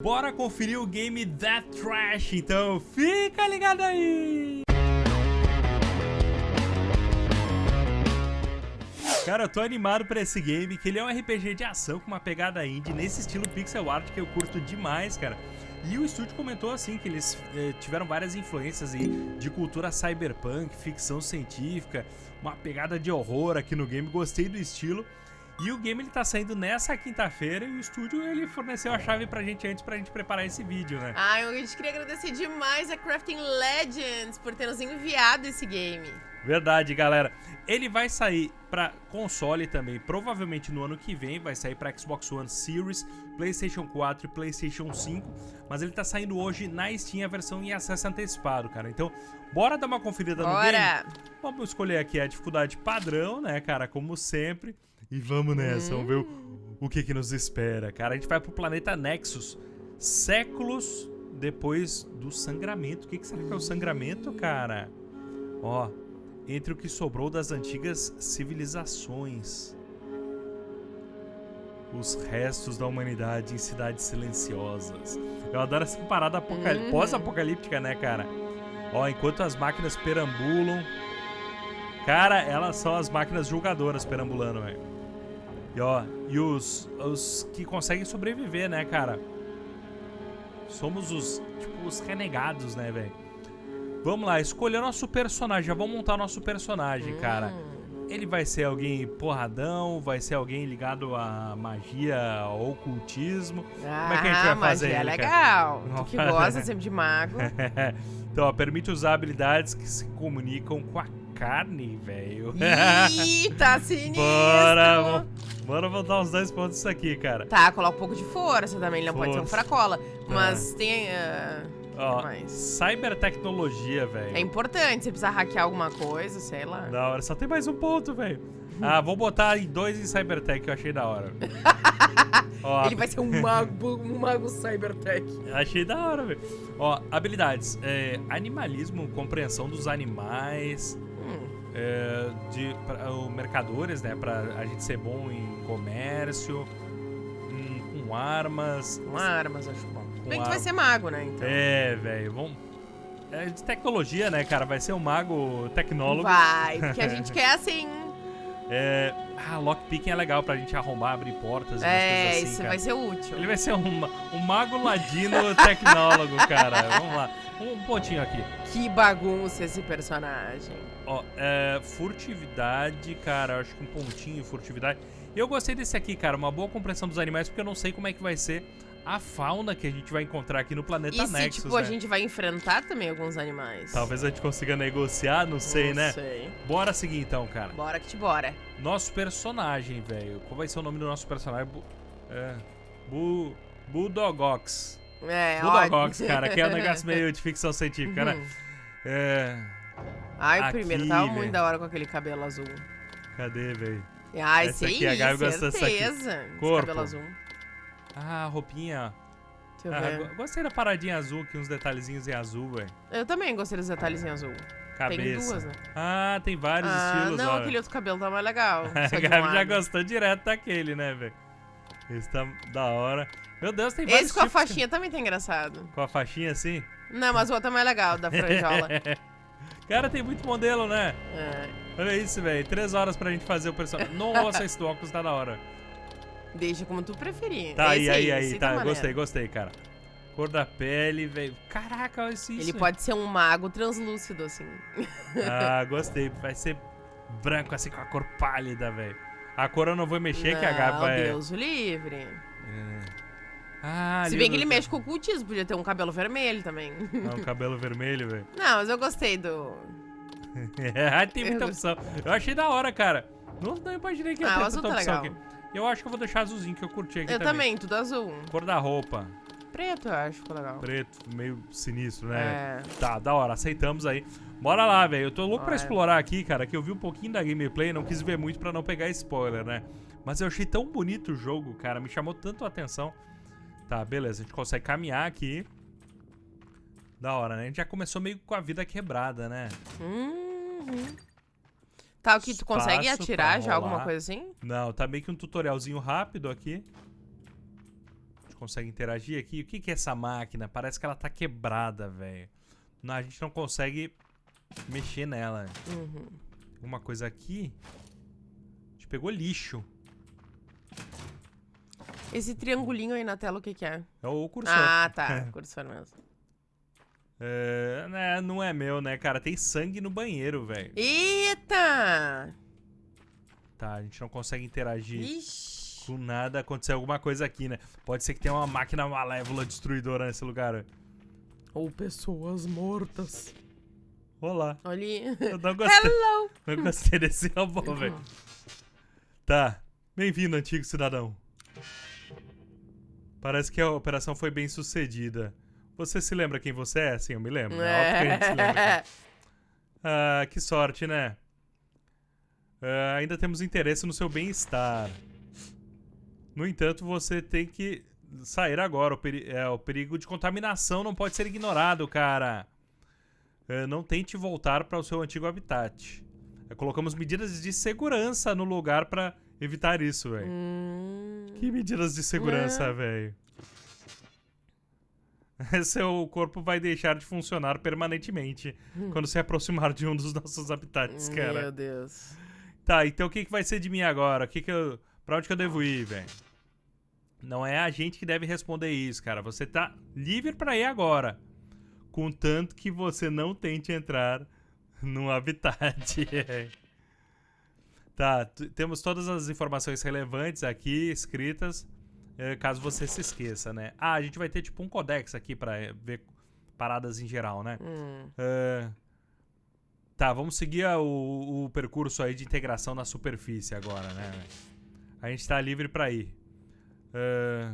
Bora conferir o game That Trash, então fica ligado aí! Cara, eu tô animado pra esse game, que ele é um RPG de ação com uma pegada indie, nesse estilo pixel art que eu curto demais, cara. E o estúdio comentou assim, que eles eh, tiveram várias influências aí de cultura cyberpunk, ficção científica, uma pegada de horror aqui no game, gostei do estilo. E o game ele tá saindo nessa quinta-feira e o estúdio ele forneceu a chave pra gente antes pra gente preparar esse vídeo, né? Ah, a gente queria agradecer demais a Crafting Legends por ter nos enviado esse game. Verdade, galera. Ele vai sair para console também, provavelmente no ano que vem, vai sair para Xbox One Series, PlayStation 4 e PlayStation 5, mas ele tá saindo hoje na Steam a versão em acesso antecipado, cara. Então, bora dar uma conferida bora. no game? Vamos escolher aqui a dificuldade padrão, né, cara, como sempre. E vamos nessa, hum. vamos ver o, o que, que nos espera, cara. A gente vai pro planeta Nexus, séculos depois do sangramento. O que, que será que é o sangramento, cara? Ó, entre o que sobrou das antigas civilizações. Os restos da humanidade em cidades silenciosas. Eu adoro essa parada uhum. pós-apocalíptica, né, cara? Ó, enquanto as máquinas perambulam. Cara, elas são as máquinas julgadoras perambulando, velho. E ó, e os, os que conseguem sobreviver, né, cara? Somos os, tipo, os renegados, né, velho? Vamos lá, escolher nosso personagem. Já vamos montar nosso personagem, hum. cara. Ele vai ser alguém porradão, vai ser alguém ligado à magia, ao ocultismo. Ah, Como é que a gente vai fazer? Magia é legal. Tu que gosta sempre de mago. então, ó, permite usar habilidades que se comunicam com a carne, velho. Tá sinistro. Bora, bora botar uns dois pontos isso aqui, cara. Tá, coloca um pouco de força também, ele não pode ser um fracola. Mas é. tem... Uh... Ó, cybertecnologia, velho. É importante, você precisa hackear alguma coisa, sei lá. Da hora, só tem mais um ponto, velho. Ah, vou botar em dois em Cybertech, eu achei da hora. Ó, Ele vai ser um mago, um mago Cybertech. Achei da hora, velho. Ó, habilidades. É, animalismo, compreensão dos animais. É, de pra, o, mercadores, né? Pra a gente ser bom em comércio. Hum, com armas. Com armas, acho bom. Bem que vai ser mago, né? Então. É, velho. Vamos. É de tecnologia, né, cara? Vai ser um mago tecnólogo. Vai, porque a gente quer assim. É. Ah, lockpicking é legal pra gente arrombar, abrir portas e é, coisas assim, isso cara. vai ser útil. Ele vai ser um, um mago ladino tecnólogo, cara. Vamos lá. Um pontinho aqui. Que bagunça esse personagem. Ó, é, furtividade, cara. Acho que um pontinho furtividade. Eu gostei desse aqui, cara. Uma boa compreensão dos animais, porque eu não sei como é que vai ser a fauna que a gente vai encontrar aqui no planeta e Nexus, se, tipo, né? a gente vai enfrentar também alguns animais? Talvez a gente consiga negociar, não sei, não né? Não sei. Bora seguir então, cara. Bora que te bora. Nosso personagem, velho. Qual vai ser o nome do nosso personagem? Bu é... Bu... Bulldogox. É, Bulldogox, cara, que é um negócio meio de ficção científica, né? É... Ai, o primeiro tava véio. muito da hora com aquele cabelo azul. Cadê, velho? Ah, esse aí, a Gabi gosta dessa aqui. Corpo. cabelo azul. Ah, roupinha. Deixa eu ah, ver. Gostei da paradinha azul aqui, uns detalhezinhos em azul, velho. Eu também gostei dos detalhezinhos azul. Cabeça. Tem duas, né? Ah, tem vários ah, estilos, Não, aquele outro cabelo tá mais legal. a Gabi já gostou direto daquele, né, velho? Esse tá da hora. Meu Deus, tem vários Esse com a faixinha também tá engraçado. Com a faixinha assim? Não, mas o outro é mais legal, da franjola. Cara, tem muito modelo, né? É. Olha isso, velho. Três horas pra gente fazer o personagem. Nossa, esse do óculos tá da hora. Deixa como tu preferir. Tá, esse aí, aí, aí. Tá, gostei, gostei, cara. Cor da pele, velho. Caraca, olha isso. Ele pode ser um mago translúcido, assim. Ah, gostei. Vai ser branco, assim, com a cor pálida, velho. A cor eu não vou mexer, não, que a Gabi vai... Deus livre. É. Ah, Se bem que ele mexe com o cultismo, podia ter um cabelo vermelho também. Não, um cabelo vermelho, velho. Não, mas eu gostei do... é, tem muita opção. Eu achei da hora, cara. Não, não imaginei que ia ah, ter tanta tá opção legal. aqui. Eu acho que eu vou deixar azulzinho, que eu curti aqui eu também. também, tudo azul. Cor da roupa. Preto, eu acho, ficou legal. Preto, meio sinistro, né? É. Tá, da hora, aceitamos aí. Bora lá, velho. Eu tô louco Bora. pra explorar aqui, cara, que eu vi um pouquinho da gameplay, não quis ver muito pra não pegar spoiler, né? Mas eu achei tão bonito o jogo, cara, me chamou tanto a atenção. Tá, beleza, a gente consegue caminhar aqui. Da hora, né? A gente já começou meio com a vida quebrada, né? Uhum. Tá, o que tu consegue atirar já, alguma coisa assim? Não, tá meio que um tutorialzinho rápido aqui. A gente consegue interagir aqui. O que, que é essa máquina? Parece que ela tá quebrada, velho. A gente não consegue mexer nela. Uhum. Alguma coisa aqui. A gente pegou lixo. Esse triangulinho aí na tela, o que que é? É o cursor. Ah, tá. Cursor mesmo. É, né, não é meu, né, cara? Tem sangue no banheiro, velho. Eita! Tá, a gente não consegue interagir Ixi. com nada. Aconteceu alguma coisa aqui, né? Pode ser que tenha uma máquina malévola destruidora nesse lugar. Ou pessoas mortas. Olá. Olha aí. Eu não gostei, Hello! não gostei desse robô, velho. Tá. Bem-vindo, antigo cidadão. Parece que a operação foi bem sucedida. Você se lembra quem você é? Sim, eu me lembro. É óbvio que a gente se lembra. Ah, que sorte, né? Ah, ainda temos interesse no seu bem-estar. No entanto, você tem que sair agora. O, peri é, o perigo de contaminação não pode ser ignorado, cara. É, não tente voltar para o seu antigo habitat. É, colocamos medidas de segurança no lugar para evitar isso, velho. Hum. Que medidas de segurança, É. velho? Seu corpo vai deixar de funcionar permanentemente quando se aproximar de um dos nossos habitats, cara. Meu Deus. Tá, então o que, que vai ser de mim agora? O que que eu... Pra onde que eu devo ir, velho? Não é a gente que deve responder isso, cara. Você tá livre pra ir agora. Contanto que você não tente entrar no habitat. tá, temos todas as informações relevantes aqui, escritas, eh, caso você se esqueça, né? Ah, a gente vai ter tipo um codex aqui pra eh, ver paradas em geral, né? Hum. É, Tá, vamos seguir o, o percurso aí de integração na superfície agora, né? A gente tá livre pra ir. É,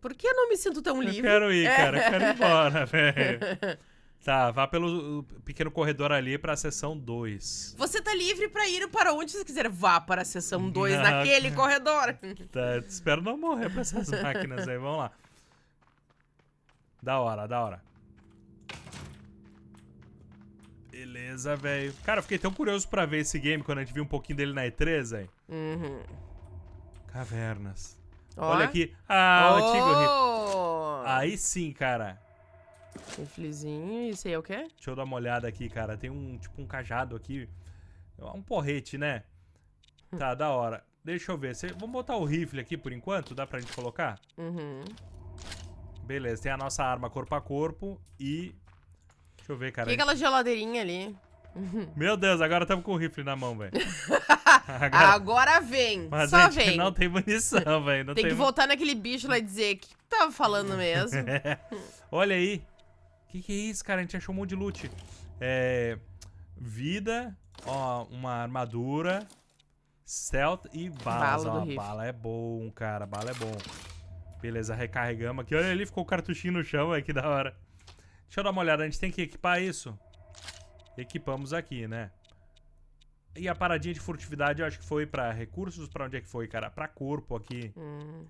Por que eu não me sinto tão Eu livre? quero ir, cara. Eu quero ir embora, velho. Tá, vá pelo pequeno corredor ali pra seção 2. Você tá livre pra ir para onde você quiser. Vá para a sessão 2 Não, naquele corredor. Tá, espero não morrer pra essas máquinas aí. Vamos lá. Da hora, da hora. Beleza, velho. Cara, eu fiquei tão curioso pra ver esse game quando a gente viu um pouquinho dele na E3, velho. Uhum. Cavernas. Ó. Olha aqui. Ah, o oh. Aí sim, cara. Riflezinho. Isso aí é o quê? Deixa eu dar uma olhada aqui, cara. Tem um, tipo, um cajado aqui. Um porrete, né? Tá, da hora. Deixa eu ver. Cê- Vamos botar o rifle aqui por enquanto? Dá pra gente colocar? Uhum. Beleza, tem a nossa arma corpo a corpo e... Deixa eu ver, cara. E aquela geladeirinha ali? Meu Deus, agora estamos com o rifle na mão, velho. Agora... Agora vem. Mas Só a gente vem. não tem munição, velho. Tem tem, que voltar naquele bicho lá e dizer o que tava falando mesmo. Olha aí. Que que é isso, cara? A gente achou um monte de loot. É... Vida, ó, uma armadura, stealth e balas. Bala ó, bala é bom, cara. Bala é bom. Beleza, recarregamos aqui. Olha ali, ficou o cartuchinho no chão, velho. Que da hora. Deixa eu dar uma olhada. A gente tem que equipar isso. Equipamos aqui, né? E a paradinha de furtividade, eu acho que foi pra recursos. Pra onde é que foi, cara? Pra corpo aqui. Hum.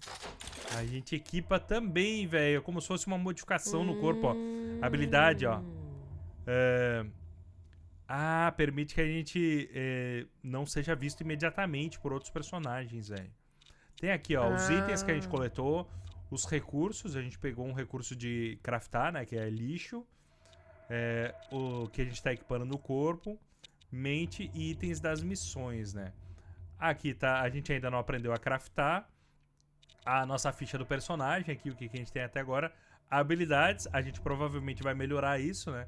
A gente equipa também, velho. Como se fosse uma modificação no corpo, ó. Habilidade, ó. É, Ah, permite que a gente é, não seja visto imediatamente por outros personagens, velho. Tem aqui, ó, os itens que a gente Ah. coletou, os recursos. A gente pegou um recurso de craftar, né? Que é lixo. É, o que a gente tá equipando no corpo. Mente e itens das missões, né? Aqui tá, a gente ainda não aprendeu a craftar. A nossa ficha do personagem aqui, o que que a gente tem até agora. Habilidades, a gente provavelmente vai melhorar isso, né?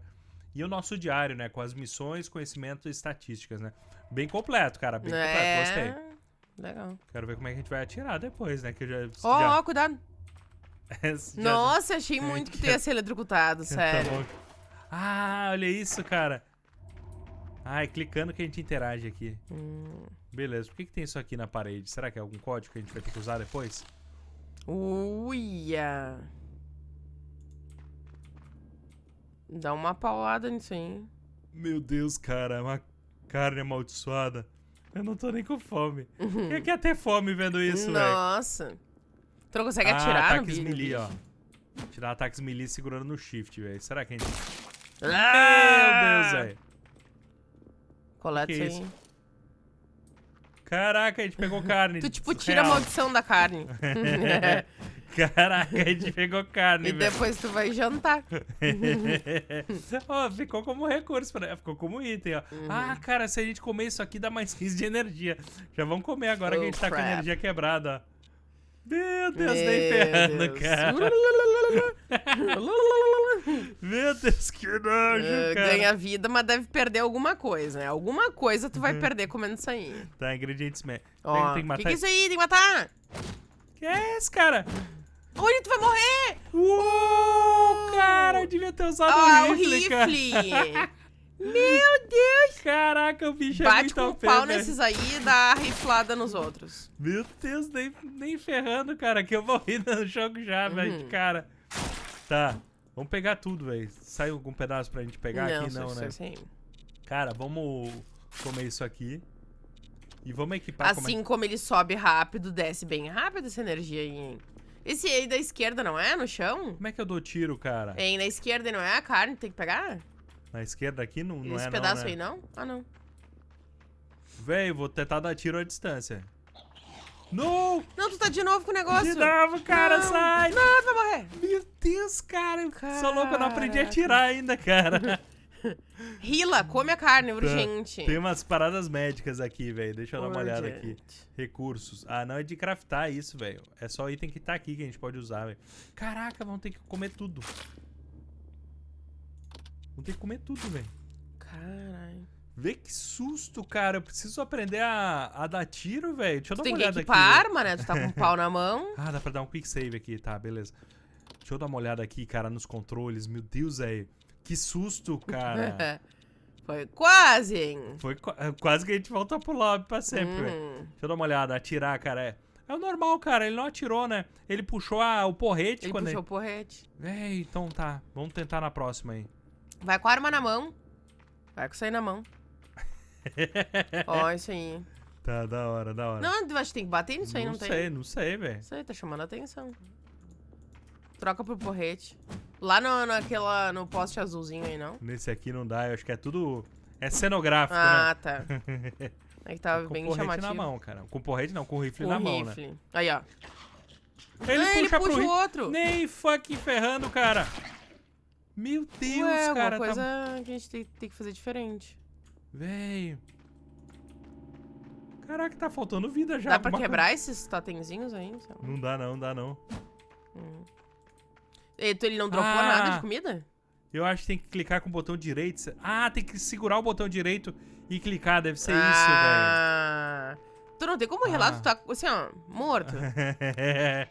E o nosso diário, né? Com as missões, conhecimento e estatísticas, né? Bem completo, cara. Bem completo. Gostei. É. Legal. Quero ver como é que a gente vai atirar depois, né? Que eu já. Ó, já- ó, cuidado. já- Nossa, achei muito que tu ia ser eletrocutado, Tá sério. bom. Ah, olha isso, cara. Ai, clicando que a gente interage aqui. Hum. Beleza. Por que, que tem isso aqui na parede? Será que é algum código que a gente vai ter que usar depois? Uia. Dá uma paulada nisso aí. Meu Deus, cara. Uma carne amaldiçoada. Eu não tô nem com fome. Quem quer ter fome vendo isso, velho? Nossa. Tu não consegue Ah, atirar no ataques bicho? melee, ó. Tirar ataques melee segurando no shift, velho. Será que a gente... Ah! Meu Deus, velho. Coleta Que isso aí. isso? Caraca, a gente pegou carne. Tu, tipo, tira a Real. maldição da carne. Caraca, a gente pegou carne, E velho. depois tu vai jantar. Ó, ficou como recurso, pra- ficou como item, ó. Uhum. Ah, cara, se a gente comer isso aqui dá mais 15 de energia. Já vamos comer agora que a Oh, gente tá com crap. energia quebrada, ó. Meu Deus, nem Meu ferrando, Deus. cara. Meu Deus, que nojo, Ah, cara. Ganha vida, mas deve perder alguma coisa, né? Alguma coisa tu vai Uhum. perder comendo isso aí. Tá, ingredientes... Ó, tem que matar... que, que é isso aí? Tem que matar! Que é esse, cara? Oi, tu vai morrer! Uou, cara, eu devia ter usado Ah, o o rifle, cara. rifle! Meu Deus! Caraca, o bicho é Bate muito com o pau velho. nesses aí e dá riflada nos outros. Meu Deus, nem, nem ferrando, cara, que eu morri no jogo já, velho, Uhum. de cara. Tá, vamos pegar tudo, velho. Sai algum pedaço pra gente pegar aqui? só- Não, né? assim. Cara, vamos comer isso aqui. E vamos equipar como é- Assim como ele sobe rápido, desce bem rápido essa energia aí, hein? Esse aí da esquerda não é? No chão? Como é que eu dou tiro, cara? Hein, na esquerda não é a carne que tem que pegar? Na esquerda aqui não, não Esse é pedaço não, né? aí não? Ah, não. Velho, vou tentar dar tiro à distância. Não! Não, tu tá de novo com o negócio. De novo, cara, Não. sai! Não, tu vai morrer. Meu Deus, cara, eu sou louco, eu não aprendi a atirar ainda, cara. Rila, come a carne, urgente. Tem umas paradas médicas aqui, velho. Deixa eu dar uma olhada aqui. Urgente. Recursos. Ah, não é de craftar isso, velho. É só item que tá aqui que a gente pode usar, velho. Caraca, vamos ter que comer tudo. Vamos ter que comer tudo, velho. Caralho. Vê que susto, cara. Eu preciso aprender a, a dar tiro, velho. Deixa eu Tu dar tem uma que olhada aqui. equipar a velho. arma, né? Tu tá com um pau na mão. Ah, dá pra dar um quick save aqui, tá, beleza. Deixa eu dar uma olhada aqui, cara, nos controles. Meu Deus, velho. Que susto, cara. Foi quase, hein? Foi qu- quase que a gente voltou pro lobby pra sempre, velho. Hum. Deixa eu dar uma olhada, atirar, cara. É, é o normal, cara. Ele não atirou, né? Ele puxou a- o porrete Ele puxou o ele. porrete. Véi, então tá. Vamos tentar na próxima aí. Vai com a arma na mão. Vai com isso aí na mão. Ó, isso aí. Tá, da hora, da hora. Não, acho que tem que bater nisso aí, não, tem? sei, não sei, velho. Isso aí, tá chamando a atenção. Troca pro porrete. Lá no, naquela, no poste azulzinho aí, não? Nesse aqui não dá, eu acho que é tudo. É cenográfico, Ah, tá. né? É que tava com bem porrete chamativo. na mão, cara. Com porrete não, com rifle Com na mão, né? rifle. Aí, ó. Ele Ah, puxa ele puxa o rifle. outro. Nem fucking ferrando, cara. Meu Deus, Ué, cara. alguma tá- coisa que a gente tem, tem que fazer diferente. Véi. Caraca, tá faltando vida já. Dá pra quebrar esses totemzinhos aí? coisa. Não dá, não, dá não. E tu, ele não dropou Ah. nada de comida? Eu acho que tem que clicar com o botão direito. Ah, tem que segurar o botão direito e clicar. Deve ser ah. Tu não tem como relar, Ah. tu tá assim, ó, morto. isso, velho.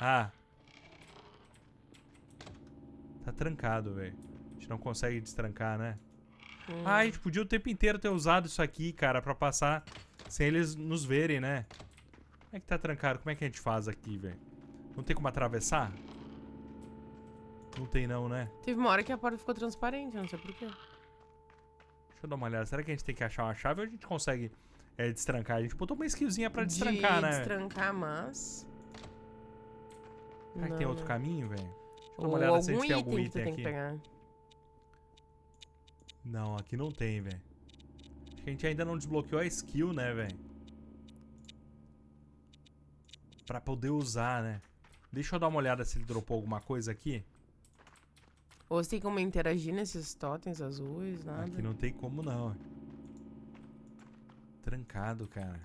ah. Tá trancado, velho. A gente não consegue destrancar, né? Hum. Ah, a gente podia o tempo inteiro ter usado isso aqui, cara, pra passar sem eles nos verem, né? Como é que tá trancado? Como é que a gente faz aqui, velho? Não tem como atravessar? Não tem não, né? Teve uma hora que a porta ficou transparente, não sei porquê. Deixa eu dar uma olhada. Será que a gente tem que achar uma chave ou a gente consegue é, destrancar? A gente botou uma skillzinha pra destrancar, de né? destrancar, mas... Será que tem outro não. caminho, velho? Deixa eu dar uma olhada se a gente tem algum item tem aqui. pegar. Não, aqui não tem, velho. Acho que a gente ainda não desbloqueou a skill, né, velho? Pra poder usar, né? Deixa eu dar uma olhada se ele dropou alguma coisa aqui. Ou você tem como interagir nesses totens azuis, nada. Aqui não tem como não. Trancado, cara.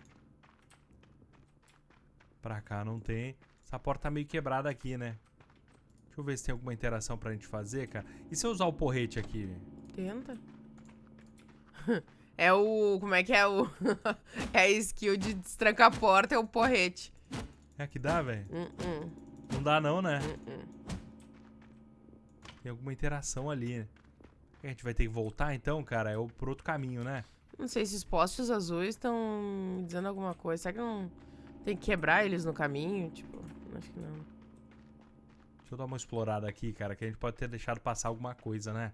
Pra cá não tem. Essa porta tá meio quebrada aqui, né? Deixa eu ver se tem alguma interação pra gente fazer, cara. E se eu usar o porrete aqui? Tenta. É o... Como é que é o... é a skill de destrancar a porta, é o porrete. É que dá, velho? Hum, hum, Não dá não, né? hum. Tem alguma interação ali, né? A gente vai ter que voltar então, cara? É o pro outro caminho, né? Não sei se os postes azuis estão me dizendo alguma coisa. Será que não tem que quebrar eles no caminho? Tipo, acho que não. Deixa eu dar uma explorada aqui, cara, que a gente pode ter deixado passar alguma coisa, né?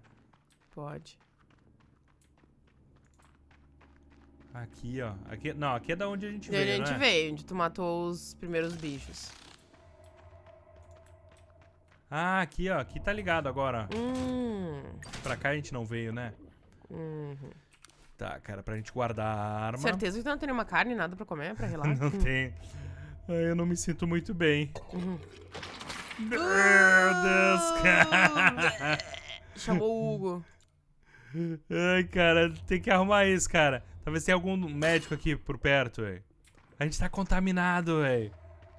Pode. Aqui, ó. Aqui, não, aqui é da onde a gente De onde veio, a gente né? veio, onde tu matou os primeiros bichos. Ah, aqui, ó. Aqui tá ligado agora. Hum. Pra cá a gente não veio, né? Uhum. Tá, cara, pra gente guardar a arma. Certeza que tu não tem nenhuma carne, nada pra comer, pra relar? Não tem. Eu não me sinto muito bem. Uhum. Meu Deus, cara. Chamou o Hugo. Ai, cara, tem que arrumar isso, cara. Talvez tenha algum médico aqui por perto, velho. A gente tá contaminado, velho.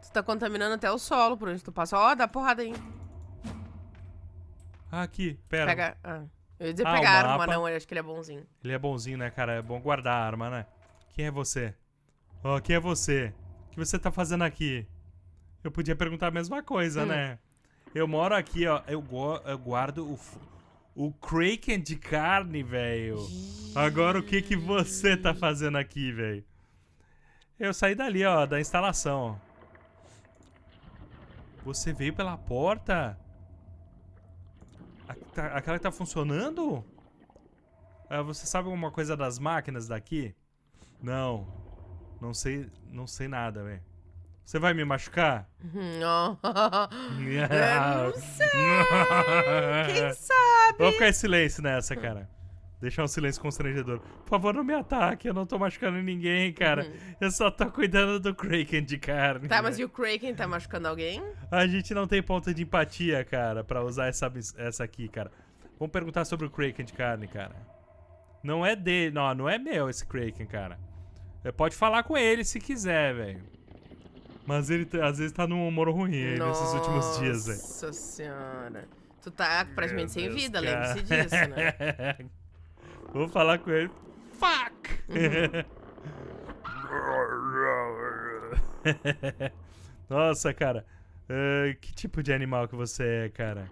Tu tá contaminando até o solo por onde tu passa. Ó, dá porrada aí. Ah, aqui, pera. Pega. Ah. Eu ia dizer Ah, pegar arma, mapa. não, eu acho que ele é bonzinho. Ele é bonzinho, né, cara? É bom guardar a arma, né? Quem é você? Ó, quem é você? O que você tá fazendo aqui? Eu podia perguntar a mesma coisa, Hum. né? Eu moro aqui, ó. Eu, eu guardo o, o Kraken de carne, velho. Agora o que que você tá fazendo aqui, velho? Eu saí dali, ó, da instalação. Você veio pela porta? Tá- Aquela que tá funcionando? Ah, você sabe alguma coisa das máquinas daqui? Não. Não sei, não sei nada, velho. Você vai me machucar? Uhum, ó. não sei. Quem sabe? Vou ficar em silêncio nessa, cara. Deixar um silêncio constrangedor. Por favor, não me ataque. Eu não tô machucando ninguém, cara. Eu só tô cuidando do Kraken de carne. Uhum. Tá, mas e o Kraken tá machucando alguém? A gente não tem ponto de empatia, cara, pra usar essa, essa aqui, cara. Vamos perguntar sobre o Kraken de carne, cara. Não é dele. Não, não é meu esse Kraken, cara. Você pode falar com ele se quiser, velho. Mas ele tá- às vezes tá num humor ruim aí nesses últimos dias, velho. Nossa senhora. Tu tá praticamente sem Meu Deus, vida, lembre-se disso, né? Vou falar com ele. Fuck! Nossa, cara. Eh, que tipo de animal que você é, cara?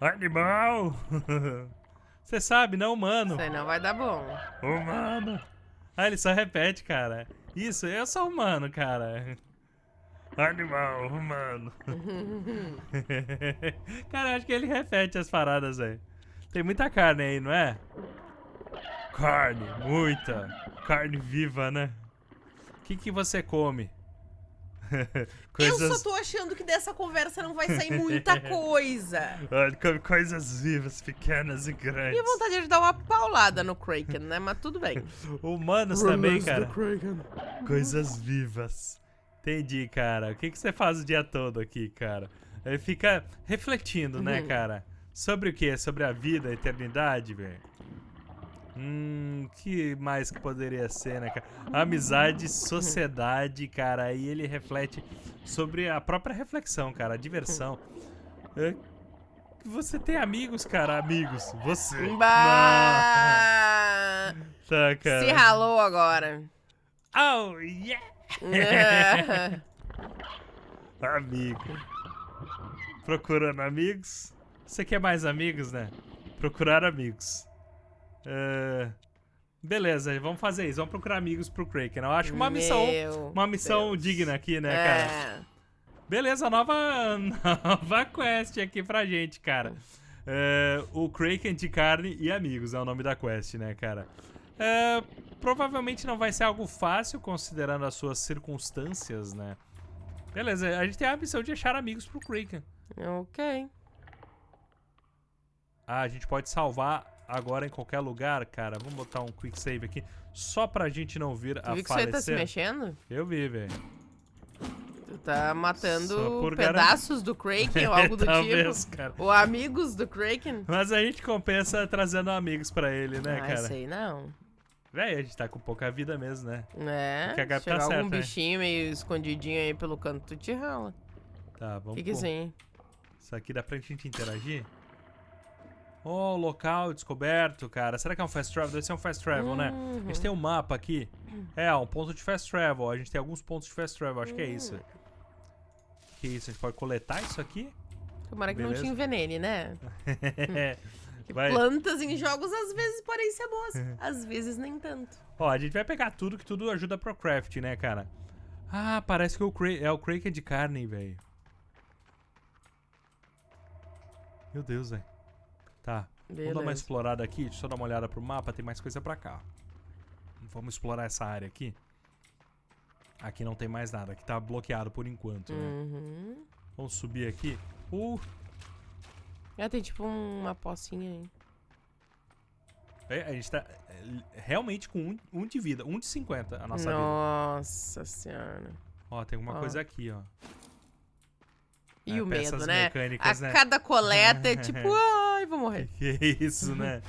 Animal! Você sabe, não humano. Isso aí não vai dar bom. Humano. Ah, ele só repete, cara. Isso, eu sou humano, cara. Animal, humano. cara, eu acho que ele repete as paradas aí. Tem muita carne aí, não é? Carne, muita. Carne viva, né? O que, que você come? Eu só tô achando que dessa conversa não vai sair muita coisa. Olha, come coisas vivas, pequenas e grandes. Minha vontade é de dar uma paulada no Kraken, né? Mas tudo bem. Humanos também, cara. Coisas vivas. Entendi, cara. O que, que você faz o dia todo aqui, cara? Ele fica refletindo, né, Uhum. cara? Sobre o quê? Sobre a vida, a eternidade, velho? Hum, que mais que poderia ser, né, cara? Amizade, sociedade, cara. Aí ele reflete sobre a própria reflexão, cara, a diversão. É, Você tem amigos, cara? Amigos. Você. Bah! Tá, cara. Se ralou agora. Oh, yeah! Amigo. Procurando amigos. Você quer mais amigos, né? Procurar amigos. É, Beleza, vamos fazer isso. Vamos procurar amigos pro Kraken. Eu acho uma missão, Meu uma missão Deus. digna aqui, né, cara? É. Beleza, nova, nova quest aqui pra gente, cara. É, o Kraken de carne e amigos é o nome da quest, né, cara? É, provavelmente não vai ser algo fácil, considerando as suas circunstâncias, né? Beleza, a gente tem a missão de achar amigos pro Kraken. Ok. Ah, a gente pode salvar agora em qualquer lugar, cara. Vamos botar um quick save aqui, só pra gente não vir a viu que aí tá se mexendo? Eu vi, velho. Tu tá matando pedaços do Kraken ou algo do Talvez, tipo? cara. Ou amigos do Kraken? Mas a gente compensa trazendo amigos pra ele, né, ah, cara? sei não. Véi, a gente tá com pouca vida mesmo, né? É, Que a Gabi tá chegar algum né? bichinho meio escondidinho aí pelo canto, tu te rala. Tá, vamos que que aí? Isso aqui dá pra gente interagir? Oh, local descoberto, cara. Será que é um fast travel? Deve ser um fast travel, né? A Uhum. gente tem um mapa aqui. É, um ponto de fast travel. A gente tem alguns pontos de fast travel. Acho que é isso. Hum. Que isso? A gente pode coletar isso aqui? Tomara que não Beleza. te envenene, né? Vai. plantas em jogos às vezes podem ser boas, às vezes nem tanto. Ó, a gente vai pegar tudo que tudo ajuda pro craft, né, cara? Ah, parece que o é o Kraken de carne, velho. Meu Deus, velho. Tá. Vamos dar uma Beleza. explorada aqui. Deixa eu só dar uma olhada pro mapa. Tem mais coisa pra cá. Vamos explorar essa área aqui. Aqui não tem mais nada. Aqui tá bloqueado por enquanto, né? Uhum. Vamos subir aqui. Uh, É, tem tipo uma pocinha aí. é, a gente tá é, realmente com um, um de vida. Um de 50 a nossa vida. Nossa senhora. Ó, tem alguma Ó. coisa aqui, ó. E É, o medo, né? a né? cada coleta é tipo, ai, vou morrer. Que isso, né?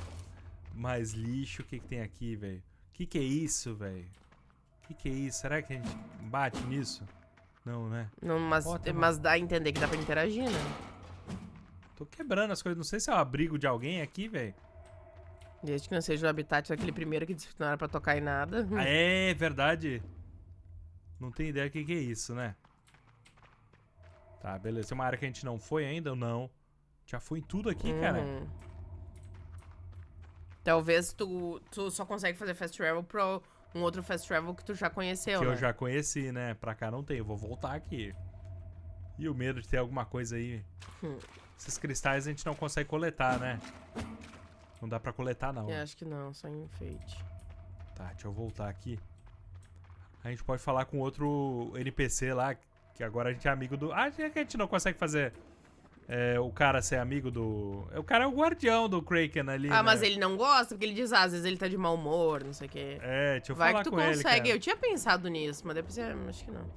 Mais lixo, o que, que tem aqui, velho? O que, que é isso, velho? O que, que é isso? Será que a gente bate nisso? Não, né? Não, mas, uma- mas dá a entender que dá pra interagir, né? Tô quebrando as coisas. Não sei se é o abrigo de alguém aqui, velho. Desde que não seja o habitat daquele primeiro que disse que não era pra tocar em nada. Ah, é verdade. Não tem ideia do que, que é isso, né? Tá, beleza. Tem uma área que a gente não foi ainda ou não? Já foi em tudo aqui, cara. Uhum. Talvez tu, tu só consegue fazer fast travel pro um outro fast travel que tu já conheceu, Que né? eu já conheci, né? Pra cá não tem. Eu vou voltar aqui. E o medo de ter alguma coisa aí. Hum. Esses cristais a gente não consegue coletar, né? Não dá pra coletar, não. Eu acho que não, só enfeite. Tá, deixa eu voltar aqui. A gente pode falar com outro NPC lá, que agora a gente é amigo do. Ah, é que a gente não consegue fazer é, o cara ser amigo do. O cara é o guardião do Kraken ali. Ah, mas né? ele não gosta, porque ele diz, ah, às vezes ele tá de mau humor, não sei o quê. É, deixa eu Vai falar que tu com ele. consegue. cara. Eu tinha pensado nisso, mas depois eu acho que não.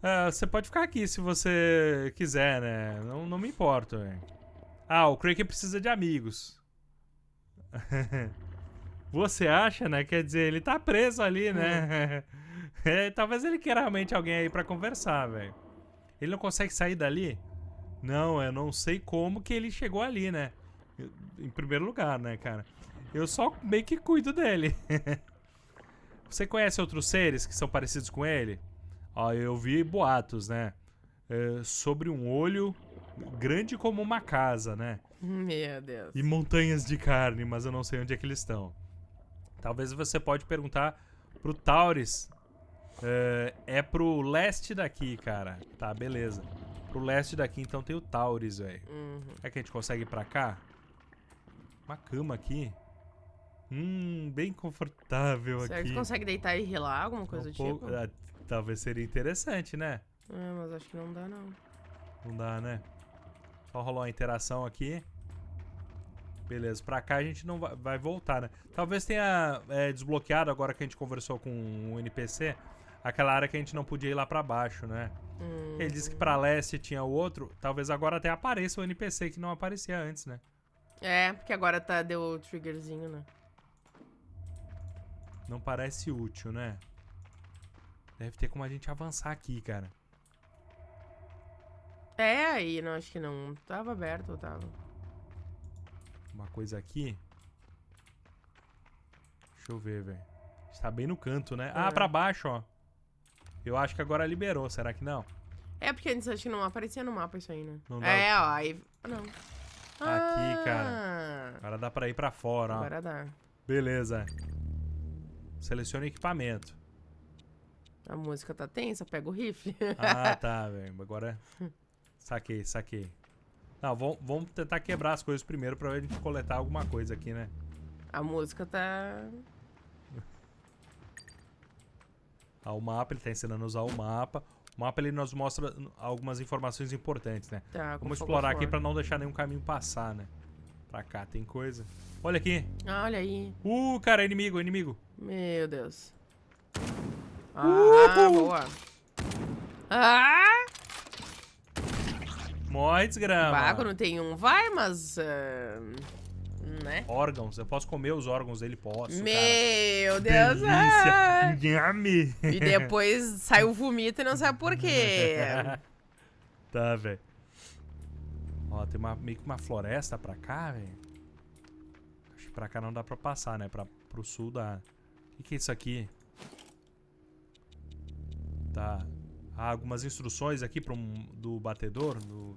Ah, você pode ficar aqui se você quiser, né? Não, não me importo, velho. Ah, o Kraken precisa de amigos. você acha, né? Quer dizer, ele tá preso ali, né? É, talvez ele queira realmente alguém aí pra conversar, velho. Ele não consegue sair dali? Não, eu não sei como que ele chegou ali, né? Eu- Em primeiro lugar, né, cara? Eu só meio que cuido dele. Você conhece outros seres que são parecidos com ele? Ó, eu vi boatos, né? É, sobre um olho grande como uma casa, né? Meu Deus. E montanhas de carne, mas eu não sei onde é que eles estão. Talvez você pode perguntar pro Taurus. É, é pro leste daqui, cara. Tá, beleza. Pro leste daqui, então tem o Taurus, velho. Uhum. É que a gente consegue ir pra cá? Uma cama aqui. Hum, bem confortável Será que aqui. tu consegue deitar e relar, alguma coisa Um do pouco- tipo? ah, talvez seria interessante, né? Ah, mas acho que não dá, não. Não dá, né? Só rolou uma interação aqui. Beleza, pra cá a gente não vai, vai voltar, né? Talvez tenha é, desbloqueado agora que a gente conversou com o NPC, aquela área que a gente não podia ir lá pra baixo, né? Hum. Ele disse que pra leste tinha o outro, talvez agora até apareça o NPC que não aparecia antes, né? É, porque agora tá, deu o triggerzinho, né? Não parece útil, né? Deve ter como a gente avançar aqui, cara. É, aí, não, acho que não. Tava aberto, ou tava. Uma coisa aqui. Deixa eu ver, velho. Está bem no canto, né? Ah, É. pra baixo, ó. Eu acho que agora liberou, será que não? É, porque antes acho que não aparecia no mapa isso aí, né? Não dá- É, ó, aí. Não. Aqui, cara. Ah, Agora dá pra ir pra fora, ó. Agora dá. Beleza. Selecione equipamento. A música tá tensa, pega o rifle. Ah, tá, velho. Agora. Saquei, saquei. Não, vamos, vamos tentar quebrar as coisas primeiro pra gente coletar alguma coisa aqui, né? A música tá. Ah, o mapa, ele tá ensinando a usar o mapa. O mapa ele nos mostra algumas informações importantes, né? tá Vamos explorar aqui pra não deixar nenhum caminho passar, né? Pra cá tem coisa. Olha aqui. Ah, olha aí. Uh, cara, inimigo, inimigo. Meu Deus. Ah, Uhul. boa. Ah! Morre, desgrama. Bah, quando tem um, vai, mas. ah, né? Órgãos. Eu posso comer os órgãos dele? Posso, Meu cara. Deus. ah! Delícia. E depois sai o vomito e não sabe por quê. tá, velho. Ó, tem uma, meio que uma floresta pra cá, velho. Acho que pra cá não dá pra passar, né? Pra, pro sul dá. O que, que é isso aqui? Tá. Há algumas instruções aqui pro, do batedor, do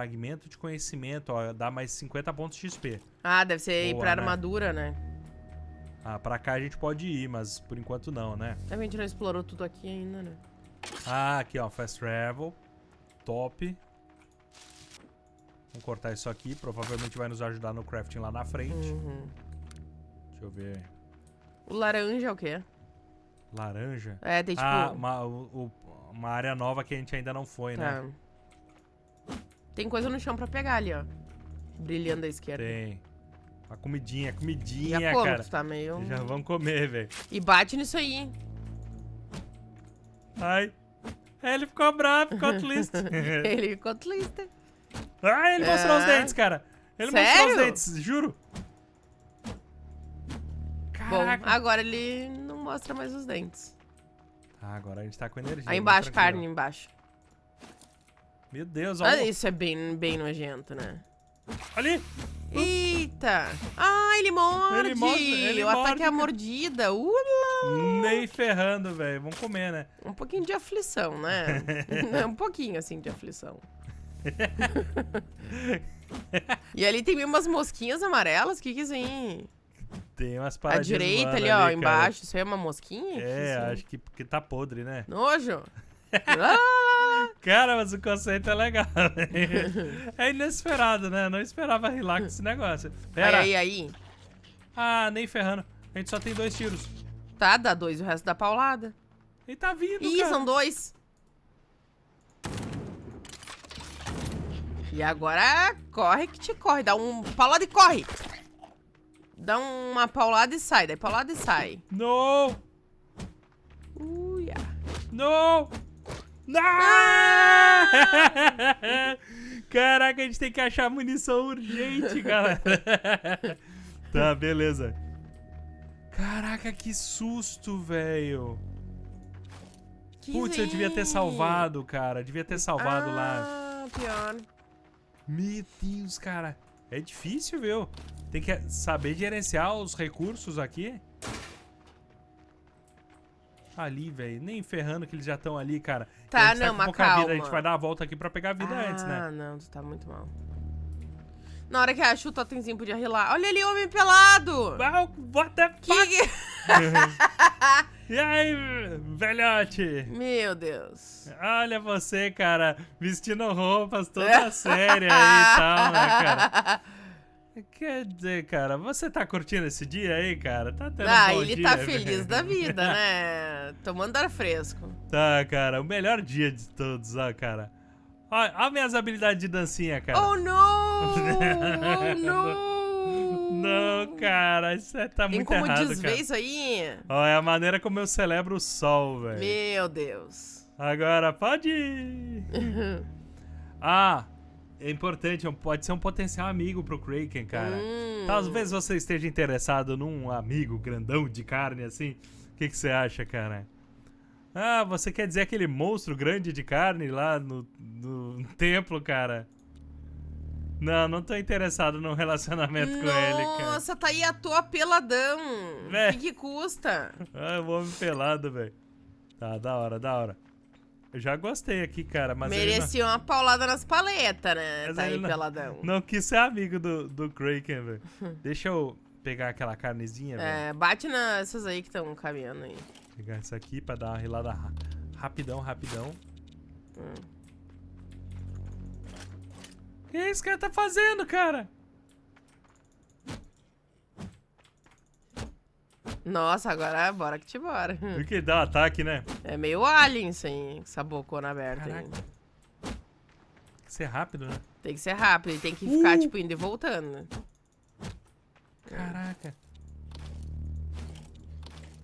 fragmento de conhecimento, ó, dá mais 50 pontos de XP. Ah, deve ser ir Boa, pra né? armadura, né? Ah, pra cá a gente pode ir, mas por enquanto não, né? A gente não explorou tudo aqui ainda, né? Ah, aqui ó, fast travel. Top. Vamos cortar isso aqui, provavelmente vai nos ajudar no crafting lá na frente. Uhum. Deixa eu ver. O laranja é o quê? Laranja. É, tem tipo. Ah, uma, o- uma área nova que a gente ainda não foi, né? Tem coisa no chão pra pegar ali, ó. Brilhando à esquerda. Tem. Uma comidinha, Já comidinha, como, cara. tu tá meio. Já vamos comer, velho. E bate nisso aí. Ai. É, ele ficou bravo, ficou triste. Ele ficou triste. Ai, ele mostrou os É. dentes, cara. Ele mostrou os Sério? dentes, juro. Bom, Caraca. agora ele não mostra mais os dentes. Ah, agora a gente tá com energia. Aí embaixo, tranquilo. carne embaixo. Meu Deus, Ah, olha. isso é bem, bem nojento, né? Ali. Eita! Ah, ele morde! Ele morde, ele o ataque morde, é a mordida. Ula! Nem ferrando, velho. Vamos comer, né? Um pouquinho de aflição, né? um pouquinho, assim, de aflição. e ali tem umas mosquinhas amarelas. O que que é isso aí? Tem umas paradinhas direita voando ali, ó, cara. embaixo. Isso aí é uma mosquinha? Que É, que é acho que porque tá podre, né? Nojo! Ah! Cara, mas o conceito é legal. velho. é inesperado, né? Não esperava rilar com esse negócio. Pera. Aí, aí, aí. Ah, nem ferrando. A gente só tem dois tiros. Tá, dá dois o resto dá paulada. Ele tá vindo, Ih, cara. são dois. E agora corre que te corre. Dá um paulada e corre. Dá uma paulada e sai. Daí paulada e sai. No! Uia. No! Não! Caraca, a gente tem que achar munição urgente, galera. tá, beleza. Caraca, que susto, velho. Putz, eu devia ter salvado, cara. Devia ter salvado lá. Ah, pior. Meu Deus, cara. É difícil, viu? Tem que saber gerenciar os recursos aqui. Ali, velho. Nem ferrando que eles já estão ali, cara. Tá, não, com mas pouca vida. A calma. gente vai dar a volta aqui pra pegar a vida ah, antes, né? não, tu tá muito mal. Na hora que acha o totemzinho podia rilar. Olha ali, homem pelado! Wow, what the Que... fuck? E aí, velhote? Meu Deus. Olha você, cara, vestindo roupas toda séria aí e tal, né, cara? Quer dizer, cara, você tá curtindo esse dia aí, cara? Tá tendo um Ah, bom ele dia, tá feliz da vida, né? Tomando ar fresco. Tá, cara, o melhor dia de todos, ó, cara. Ó, ó minhas habilidades de dancinha, cara. Oh, não! Oh, não! Não, cara, isso é- tá Tem muito como errado, desver cara. isso aí? Ó, é a maneira como eu celebro o sol, velho. Meu Deus. Agora, pode ir. Ah, é importante, é pode ser um potencial amigo pro Kraken, cara. Hum. Talvez você esteja interessado num amigo grandão de carne assim. O que, que você acha, cara? Ah, você quer dizer aquele monstro grande de carne lá no, no templo, cara? Não, não tô interessado num relacionamento com ele, cara. Nossa, tá aí à toa peladão. O É. que, que custa? Ah, o homem pelado, velho. Tá, da hora, da hora. Eu já gostei aqui, cara, mas ele não- Merecia uma paulada nas paletas, né? Mas tá aí não- peladão. Não quis ser amigo do, do Kraken, velho. Deixa eu pegar aquela carnezinha, velho. É, bate nessas aí que estão caminhando aí. Pegar essa aqui pra dar uma rilada ra- rapidão, rapidão. Hum. O que esse cara tá fazendo, cara? Nossa, agora bora que te bora. O que dá um ataque, né? É meio alien com essa bocona aberta. Caraca. Tem que ser rápido, né? Tem que ser rápido, ele tem que ficar, Uh! tipo, indo e voltando. né? Caraca.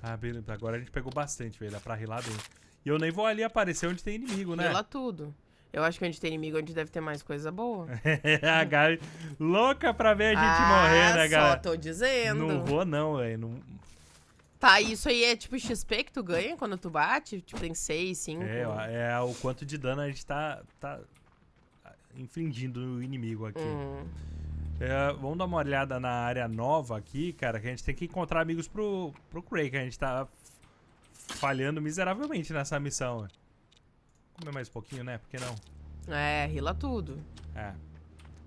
Ah, beleza. Agora a gente pegou bastante, velho. Dá pra rilar bem. E eu nem vou ali aparecer onde tem inimigo, né? Pela tudo. Eu acho que onde tem inimigo, onde deve ter mais coisa boa. a Gabi louca pra ver a gente ah, morrer, né, só galera? tô dizendo. Não vou não, velho. Não... Tá, isso aí é tipo XP que tu ganha quando tu bate? Tipo, tem 6, 5. É, é o quanto de dano a gente tá, tá infligindo no inimigo aqui. Hum. É, vamos dar uma olhada na área nova aqui, cara, que a gente tem que encontrar amigos pro, pro Craig. A gente tá falhando miseravelmente nessa missão. Comer mais um pouquinho, né? Por que não? É, rila tudo. É.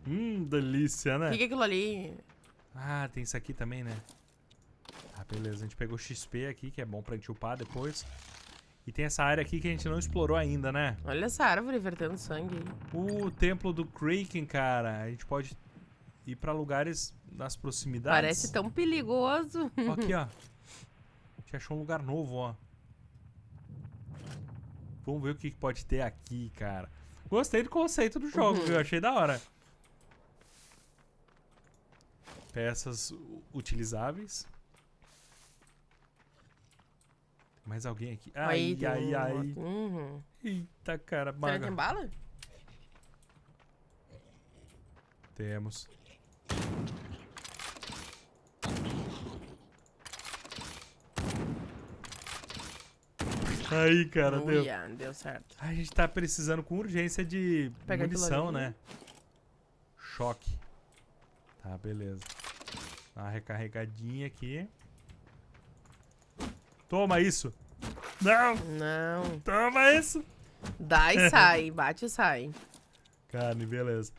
Hum, delícia, O né? que, que é aquilo ali? Ah, tem isso aqui também, né? Ah, beleza. A gente pegou XP aqui, que é bom pra gente upar depois. E tem essa área aqui que a gente não explorou ainda, né? Olha essa árvore vertendo sangue. O templo do Kraken, cara. A gente pode ir pra lugares nas proximidades. Parece tão perigoso. Ó, aqui, ó. A gente achou um lugar novo, ó. Vamos ver o que pode ter aqui, cara. Gostei do conceito do jogo, Uhum. viu? Achei da hora. Peças utilizáveis. Mais alguém aqui? Ai, Aí, ai, ai. Uhum. Eita, cara. Será que tem bala? Temos. Aí, cara, deu. Uia, deu certo. Ai, a gente tá precisando com urgência de Pega munição, né? Choque. Tá, beleza. Dá uma recarregadinha aqui. Toma isso. Não, Não. toma isso. Dá e sai. Bate e sai. Carne, beleza.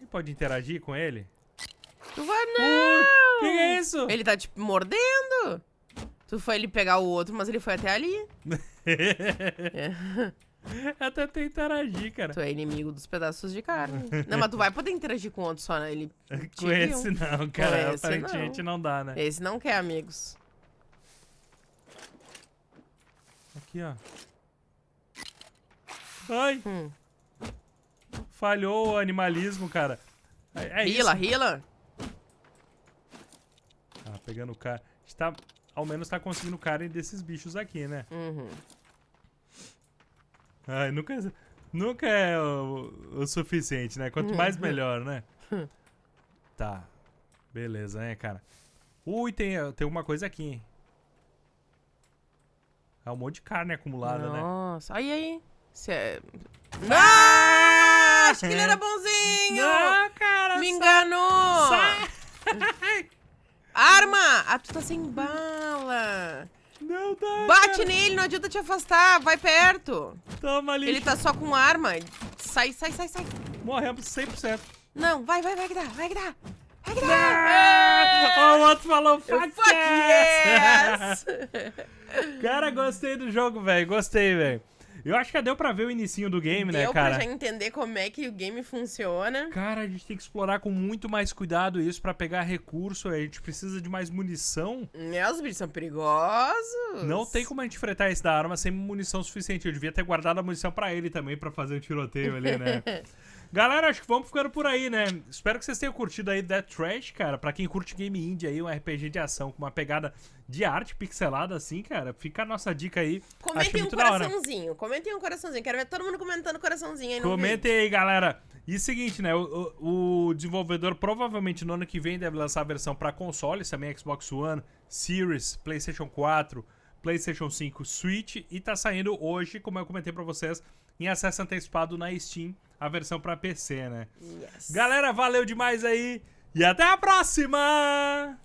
E pode interagir com ele? Tu vai, não! que que é isso? Ele tá, tipo, mordendo. Tu foi ele pegar o outro, mas ele foi até ali. É. Eu tentei interagir, cara. Tu é inimigo dos pedaços de carne. Não, mas tu vai poder interagir com o outro só, né? Ele Com viu. esse não, cara. esse Aparentemente não. dá, né? Esse não quer amigos. Aqui, ó. Ai, Hum. falhou o animalismo, cara. É, é Rila, isso. rila. Ah, pegando o cara. A gente tá, ao menos tá conseguindo carne desses bichos aqui, né? Uhum. Ai, nunca, nunca é o, o suficiente, né? Quanto mais, melhor, né? Tá. Beleza, né, cara? Ui, tem, tem uma coisa aqui, hein? É um monte de carne acumulada, né? Nossa, aí, aí. Cê é... Não! Acho que ele era bonzinho! Não, cara! Me enganou! sai! Arma! Ah, tu tá sem bala. Não dá, Bate cara. nele, não adianta te afastar. Vai perto. Toma ali. Ele tá só com arma. Sai, sai, sai, sai. Morremos 100%. Não, vai, vai, vai que dá, vai que dá. Vai que dá. Ah, o outro falou fuck, Fuck yes! yes! Cara, gostei do jogo, velho. Gostei, velho. Eu acho que deu pra ver o inicinho do game, né, Deu cara? pra já entender como é que o game funciona. Cara, a gente tem que explorar com muito mais cuidado isso pra pegar recurso. A gente precisa de mais munição. Né, os bichos são perigosos. Não tem como a gente fretar esse da arma sem munição suficiente. Eu devia ter guardado a munição pra ele também, pra fazer o tiroteio ali, né? Galera, acho que vamos ficando por aí, né? Espero que vocês tenham curtido aí Death Trash, cara. Pra quem curte Game Indie aí, um RPG de ação com uma pegada de arte pixelada assim, cara. Fica a nossa dica aí. Comentem um coraçãozinho. Comentem um coraçãozinho. Quero ver todo mundo comentando coraçãozinho aí no Comentem aí, galera. E seguinte, né? O, o- o desenvolvedor provavelmente no ano que vem deve lançar a versão pra consoles, também Xbox One, Series, PlayStation 4, PlayStation 5, Switch. E tá saindo hoje, como eu comentei pra vocês, em acesso antecipado na Steam, a versão pra PC, né? Yes. Galera, valeu demais aí e até a próxima!